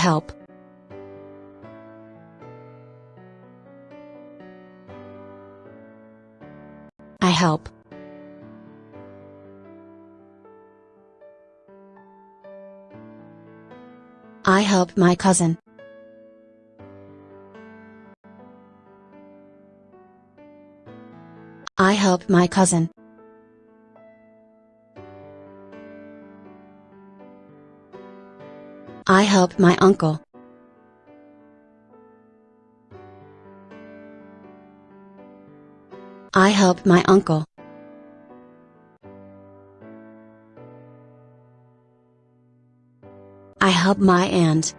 help. I help. I help my cousin. I help my cousin. I help my uncle. I help my uncle. I help my aunt.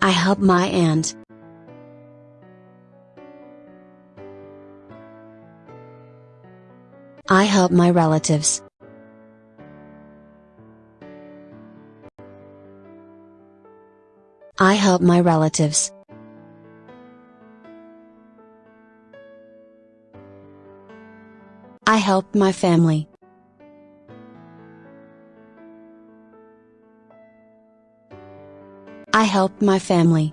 I help my aunt. I help my relatives. I help my relatives. I help my family. I help my family.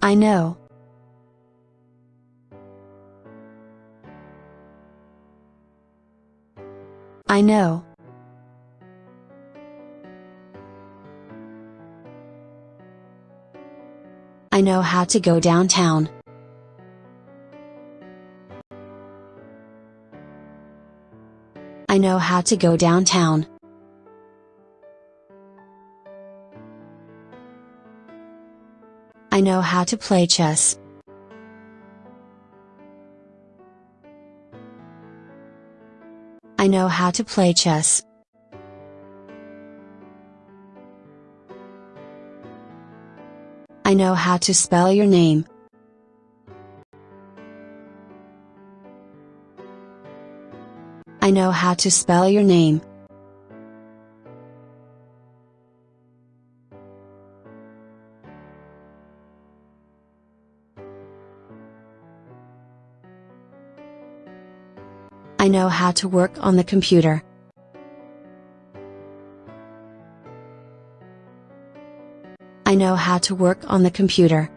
I know. I know. I know how to go downtown. I know how to go downtown. I know how to play chess. I know how to play chess. I know how to spell your name. I know how to spell your name. I know how to work on the computer. I know how to work on the computer.